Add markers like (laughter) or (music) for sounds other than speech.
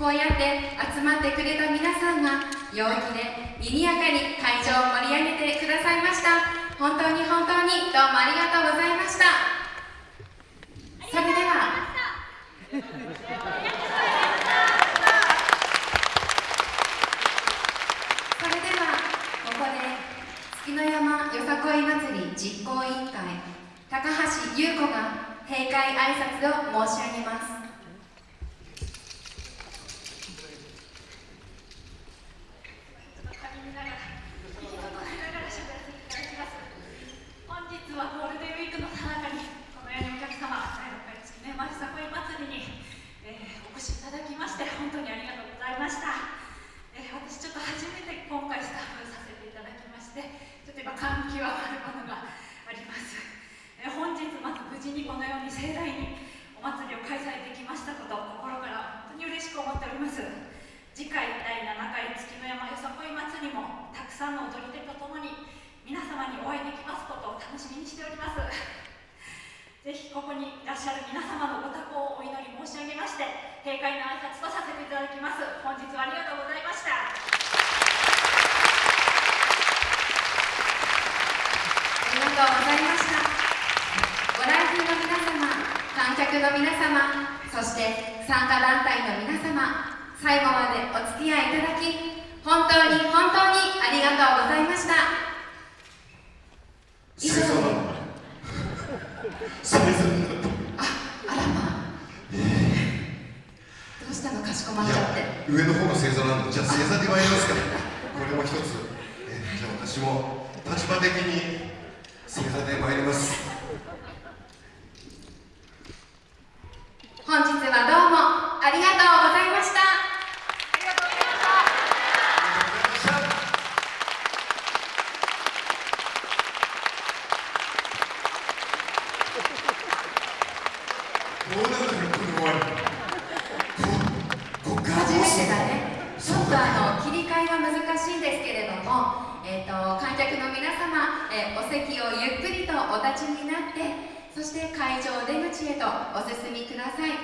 こうやって集まってくれた皆さんが陽気で賑やかに会場を盛り上げてくださいました。本当に本当にどうもありがとうございました。それではそれではここで月の山よさこい祭り実行委員会高橋優子が閉会挨拶を申し上げます本日はゴールデンウィークのさなかにこのようにお客様第6回月の山よさこい祭りに、えーお越しいただきまして本当にありがとうございました、えー私ちょっと初めて今回スタッフさせていただきましてちょっと今感極まるものがあります、え (laughs) 本日まず無事にこのように盛大にお祭りを開催できましたこと心から本当に嬉しく思っております。次回第7回月の山よさこい祭りもたくさんの踊り手とともに皆様にお会いできますことを楽しみにしております。(laughs) ぜひここにいらっしゃる皆様のご多幸をお祈り申し上げまして閉会の挨拶とさせていただきます。本日はありがとうございましたありがとうございました。ご来賓の皆様観客の皆様そして参加団体の皆様最後までお付き合いいただき本当に本当にありがとうございました。以上でああらまあ。どうしたのかしこまっいちゃって。や上の方が星座なんでじゃあ星座で参りますか。これも一つ。えじゃあ私も立場的に星座で参ります。本日はどうもありがとうございました。ありがとうございました。初めてだねちょっとあの切り替えが難しいんですけれども、えー、と観客の皆様、えーお席をゆっくりとお立ちになってそして会場出口へとお進みください。